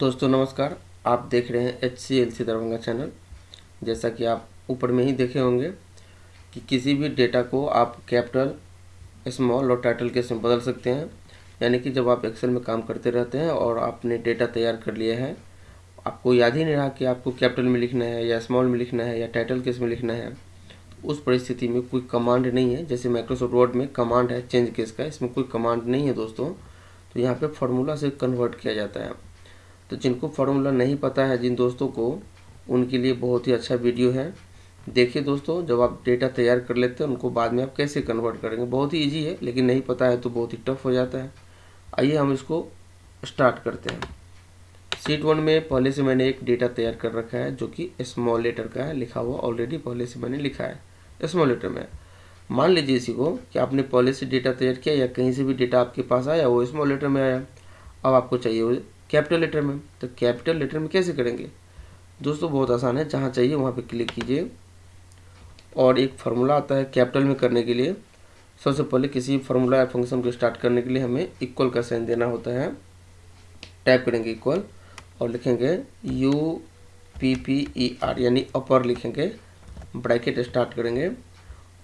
दोस्तों, नमस्कार। आप देख रहे हैं H C L C Darbhanga channel जैसा कि आप ऊपर में ही देखे होंगे कि किसी भी डेटा को आप कैपिटल स्मॉल और टाइटल केस में बदल सकते हैं। यानी कि जब आप एक्सेल में काम करते रहते हैं और आपने डेटा तैयार कर लिया है, आपको याद ही नहीं रहा कि आपको कैपिटल में लिखना है या स्मॉल में लिखना है या टाइटल केस में लिखना है उस परिस्थिति में कोई कमांड नहीं है। जैसे माइक्रोसॉफ्ट वर्ड में कमांड है चेंज केस का, इसमें कोई कमांड नहीं है दोस्तों। तो यहाँ पे फार्मूला से कन्वर्ट किया जाता है। तो जिनको फार्मूला नहीं पता है, जिन दोस्तों को, उनके लिए बहुत ही अच्छा वीडियो है। देखिए दोस्तों, जब आप डेटा तैयार कर लेते हैं, उनको बाद में आप कैसे कन्वर्ट करेंगे? बहुत ही ईजी है, लेकिन नहीं पता है तो बहुत ही टफ हो जाता है। आइए हम इसको स्टार्ट करते हैं। सीट वन में पहले से मैंने एक डेटा तैयार कर रखा है, जो कि स्मॉल लेटर का है। लिखा हुआ ऑलरेडी पहले से मैंने लिखा है स्मॉल लेटर में। मान लीजिए इसी को कि आपने पहले से डेटा तैयार किया या कहीं से भी डेटा आपके पास आया, वो स्मॉल लेटर में आया। अब आपको चाहिए कैपिटल लेटर में। तो कैपिटल लेटर में कैसे करेंगे? दोस्तों, बहुत आसान है। जहाँ चाहिए वहाँ पे क्लिक कीजिए। और एक फार्मूला आता है कैपिटल में करने के लिए। सबसे पहले किसी फार्मूला या फ़ंक्शन को स्टार्ट करने के लिए हमें इक्वल का साइन देना होता है। टाइप करेंगे इक्वल और लिखेंगे U P P E R, यानी अपर लिखेंगे। ब्रैकेट स्टार्ट करेंगे।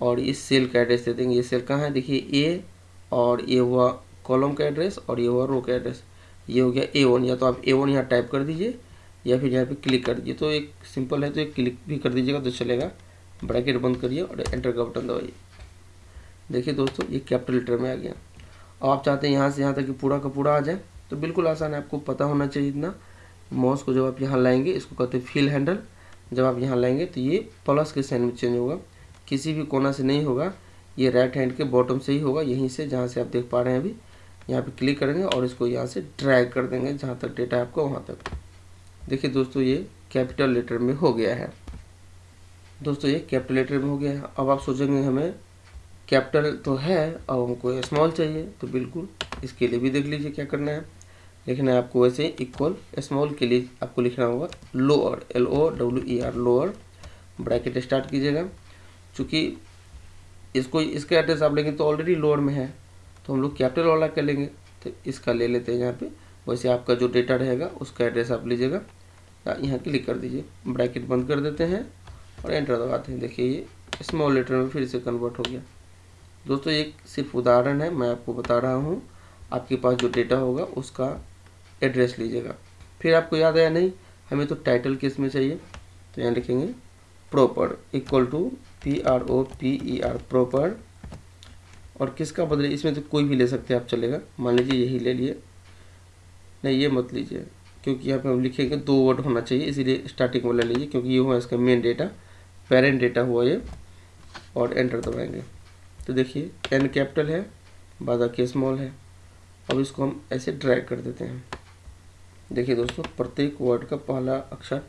और इस सेल का एड्रेस दे देंगे। ये सेल कहाँ है? देखिए, ए और ये हुआ कॉलम का एड्रेस और ये हुआ रो का एड्रेस। ये हो गया ए वन या तो आप ए वन यहाँ टाइप कर दीजिए, या फिर यहाँ पे क्लिक कर दीजिए। तो एक सिंपल है तो एक क्लिक भी कर दीजिएगा तो चलेगा। ब्रैकेट बंद करिए और एंटर का बटन दबाइए। देखिए दोस्तों, ये कैपिटल लेटर में आ गया। अब आप चाहते हैं यहाँ से यहाँ तक कि पूरा का पूरा आ जाए तो बिल्कुल आसान है, आपको पता होना चाहिए इतना। माउस को जब आप यहाँ लाएँगे, इसको कहते हैं फील हैंडल जब आप यहाँ लाएँगे तो ये प्लस के साइन में चेंज होगा। किसी भी कोना से नहीं होगा, ये राइट हैंड के बॉटम से ही होगा, यहीं से जहाँ से आप देख पा रहे हैं अभी। यहाँ पे क्लिक करेंगे और इसको यहाँ से ड्रैग कर देंगे जहाँ तक डेटा आपका, वहाँ तक। देखिए दोस्तों, ये कैपिटल लेटर में हो गया है। दोस्तों, ये कैपिटल लेटर में हो गया है। अब आप सोचेंगे हमें कैपिटल तो है, अब हमको स्मॉल चाहिए तो बिल्कुल इसके लिए भी देख लीजिए क्या करना है। लिखना है आपको वैसे इक्वल स्मॉल के लिए आपको लिखना होगा lower L O W E R lower bracket start कीजिएगा। चूँकि इसको, इसका एड्रेस आप लेंगे तो ऑलरेडी लोअर में है। तो हम लोग कैपिटल वाला कर लेंगे। तो इसका ले लेते हैं यहाँ पे। वैसे आपका जो डेटा रहेगा, उसका एड्रेस आप लीजिएगा। यहाँ क्लिक कर दीजिए। ब्रैकेट बंद कर देते हैं और एंटर दबाते हैं। देखिए ये स्मॉल लेटर में फिर से कन्वर्ट हो गया। दोस्तों, एक सिर्फ़ उदाहरण है, मैं आपको बता रहा हूँ। आपके पास जो डेटा होगा, उसका एड्रेस लीजिएगा। फिर आपको याद आया नहीं, हमें तो टाइटल किसमें चाहिए? तो यहाँ लिखेंगे proper equal to P R O P E R proper और किसका बदले इसमें तो कोई भी ले सकते हैं, आप चलेगा। मान लीजिए यही ले लिए। नहीं, ये मत लीजिए, क्योंकि यहाँ पे हम लिखेंगे दो वर्ड होना चाहिए, इसीलिए स्टार्टिंग वाला लीजिए, क्योंकि ये हुआ इसका मेन डेटा पेरेंट डेटा हुआ ये, और एंटर दबाएँगे। तो देखिए एन कैपिटल है, बादा के स्मॉल है। अब इसको हम ऐसे ड्रैग कर देते हैं। देखिए दोस्तों, प्रत्येक वर्ड का पहला अक्षर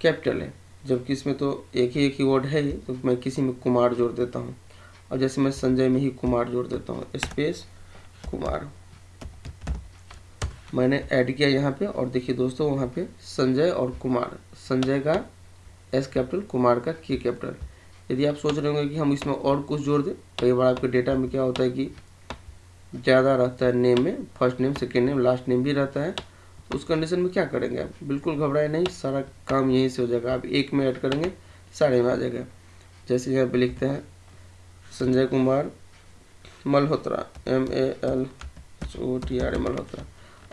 कैपिटल है, जबकि इसमें तो एक ही एक ही वर्ड है ही तो मैं किसी में कुमार जोड़ देता हूँ। और जैसे मैं संजय में ही कुमार जोड़ देता हूँ स्पेस कुमार। मैंने ऐड किया यहाँ पे, और देखिए दोस्तों वहाँ पे संजय और कुमार। संजय का एस कैपिटल कुमार का के कैपिटल यदि आप सोच रहे होंगे कि हम इसमें और कुछ जोड़ दें कई बार आपके डेटा में क्या होता है कि ज़्यादा रहता है नेम में first name second name last name भी रहता है। तो उस कंडीशन में क्या करेंगे आप? बिल्कुल घबराए नहीं, सारा काम यहीं से हो जाएगा। आप एक में ऐड करेंगे साढ़े में आ जाएगा। जैसे यहाँ पे लिखते हैं Sanjay Kumar, Malhotra M A L H O T R A Malhotra.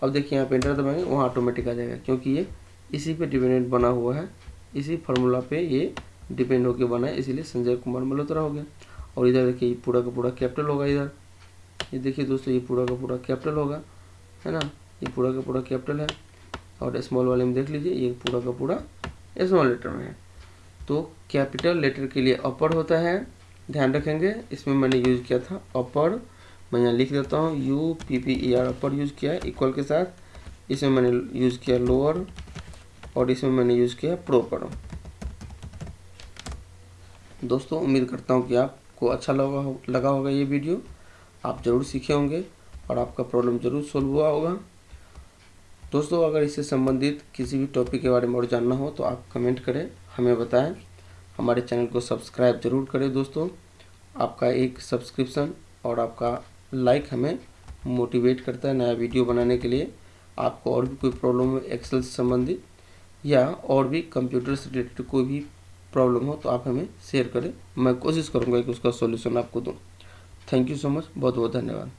अब देखिए यहाँ पे इंटर दबाएँगे, वहाँ ऑटोमेटिक आ जाएगा, क्योंकि ये इसी पे डिपेंडेंट बना हुआ है। इसी फार्मूला पे ये डिपेंड होकर बना है, इसीलिए संजय कुमार मल्होत्रा हो गया। और इधर देखिए, ये पूरा का पूरा कैपिटल होगा इधर। ये देखिए दोस्तों, ये पूरा का पूरा कैपिटल होगा, है ना? ये पूरा का पूरा कैपिटल है। और स्मॉल वाले में देख लीजिए, ये पूरा का पूरा स्मॉल लेटर में है। तो कैपिटल लेटर के लिए अपर होता है। ध्यान रखेंगे, इसमें मैंने यूज़ किया था अपर मैं यहाँ लिख देता हूँ U P P E R upper use किया है इक्वल के साथ। इसमें मैंने यूज़ किया लोअर और इसमें मैंने यूज़ किया प्रोपर दोस्तों, उम्मीद करता हूँ कि आपको अच्छा लगा हो, लगा होगा ये वीडियो आप ज़रूर सीखे होंगे और आपका प्रॉब्लम ज़रूर सोल्व हुआ होगा। दोस्तों, अगर इससे संबंधित किसी भी टॉपिक के बारे में और जानना हो तो आप कमेंट करें, हमें बताएँ। हमारे चैनल को सब्सक्राइब ज़रूर करें दोस्तों। आपका एक सब्सक्रिप्शन और आपका लाइक हमें मोटिवेट करता है नया वीडियो बनाने के लिए। आपको और भी कोई प्रॉब्लम हो एक्सेल से संबंधित या और भी कंप्यूटर से रिलेटेड कोई भी प्रॉब्लम हो तो आप हमें शेयर करें। मैं कोशिश करूँगा कि उसका सोल्यूशन आपको दूँ। थैंक यू सो मच बहुत बहुत धन्यवाद।